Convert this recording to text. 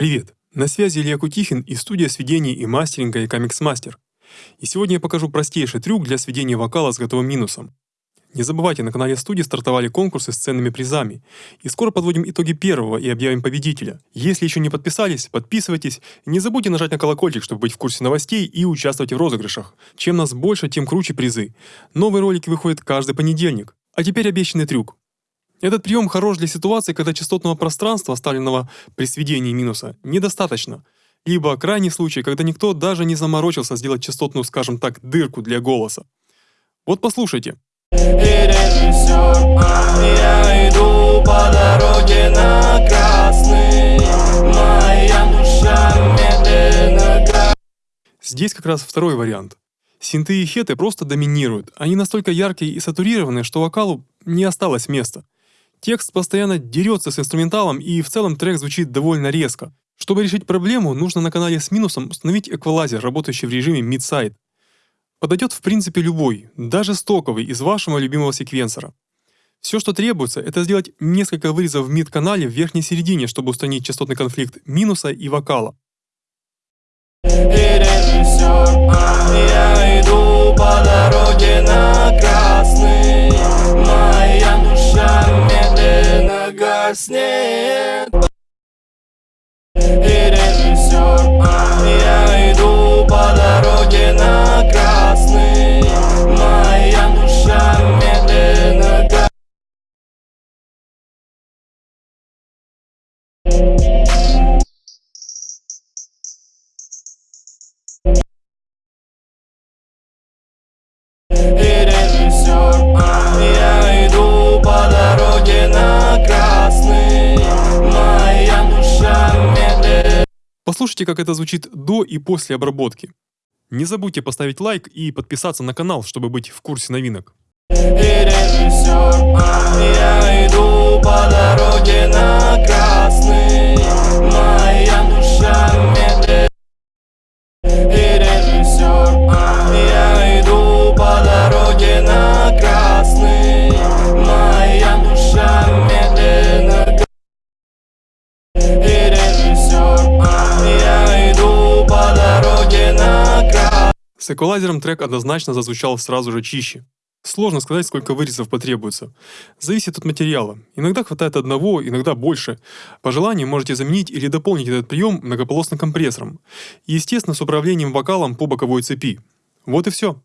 Привет! На связи Илья Кутихин и студия сведений и мастеринга Икамикс Мастер. И сегодня я покажу простейший трюк для сведения вокала с готовым минусом. Не забывайте, на канале студии стартовали конкурсы с ценными призами. И скоро подводим итоги первого и объявим победителя. Если еще не подписались, подписывайтесь. Не забудьте нажать на колокольчик, чтобы быть в курсе новостей и участвовать в розыгрышах. Чем нас больше, тем круче призы. Новые ролики выходят каждый понедельник. А теперь обещанный трюк. Этот прием хорош для ситуации, когда частотного пространства, оставленного при сведении минуса, недостаточно. Либо крайний случай, когда никто даже не заморочился сделать частотную, скажем так, дырку для голоса. Вот послушайте. Здесь как раз второй вариант. Синты и хеты просто доминируют. Они настолько яркие и сатурированные, что вокалу не осталось места. Текст постоянно дерется с инструменталом и в целом трек звучит довольно резко. Чтобы решить проблему, нужно на канале с минусом установить эквалайзер, работающий в режиме mid-side. Подойдет в принципе любой, даже стоковый из вашего любимого секвенсора. Все, что требуется, это сделать несколько вырезов в мид-канале в верхней середине, чтобы устранить частотный конфликт минуса и вокала. я гаснет И режиссер, а я иду по дороге на красный. Моя душа медленно гаснет Послушайте, как это звучит до и после обработки. Не забудьте поставить лайк и подписаться на канал, чтобы быть в курсе новинок. И С эквалайзером трек однозначно зазвучал сразу же чище. Сложно сказать, сколько вырезов потребуется. Зависит от материала. Иногда хватает одного, иногда больше. По желанию можете заменить или дополнить этот прием многополосным компрессором. Естественно, с управлением вокалом по боковой цепи. Вот и все.